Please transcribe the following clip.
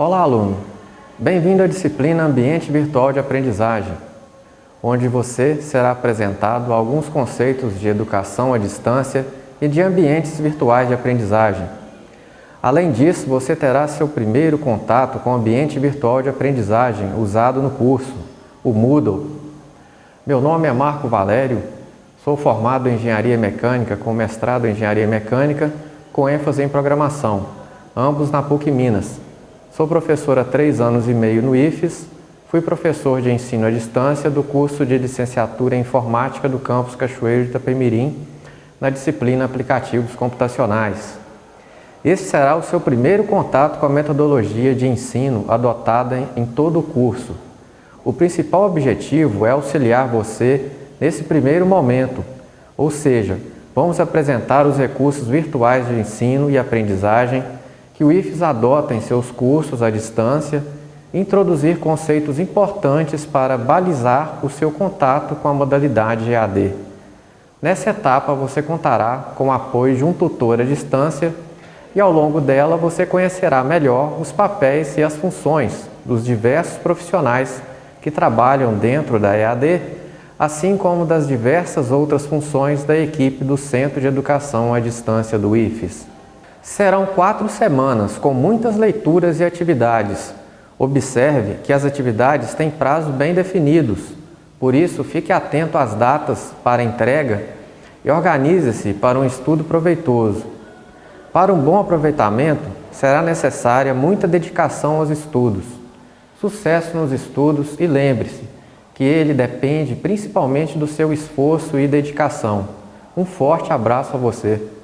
Olá, aluno! Bem-vindo à disciplina Ambiente Virtual de Aprendizagem, onde você será apresentado alguns conceitos de educação à distância e de ambientes virtuais de aprendizagem. Além disso, você terá seu primeiro contato com o ambiente virtual de aprendizagem usado no curso, o Moodle. Meu nome é Marco Valério, sou formado em Engenharia Mecânica com mestrado em Engenharia Mecânica com ênfase em Programação, ambos na PUC Minas. Sou professor há três anos e meio no IFES, fui professor de ensino à distância do curso de licenciatura em Informática do campus Cachoeiro de Itapemirim, na disciplina Aplicativos Computacionais. Esse será o seu primeiro contato com a metodologia de ensino adotada em todo o curso. O principal objetivo é auxiliar você nesse primeiro momento, ou seja, vamos apresentar os recursos virtuais de ensino e aprendizagem que o IFES adota em seus cursos à distância introduzir conceitos importantes para balizar o seu contato com a modalidade EAD. Nessa etapa, você contará com o apoio de um tutor à distância e ao longo dela você conhecerá melhor os papéis e as funções dos diversos profissionais que trabalham dentro da EAD, assim como das diversas outras funções da equipe do Centro de Educação à Distância do IFES. Serão quatro semanas com muitas leituras e atividades. Observe que as atividades têm prazos bem definidos, por isso fique atento às datas para entrega e organize-se para um estudo proveitoso. Para um bom aproveitamento, será necessária muita dedicação aos estudos. Sucesso nos estudos e lembre-se que ele depende principalmente do seu esforço e dedicação. Um forte abraço a você!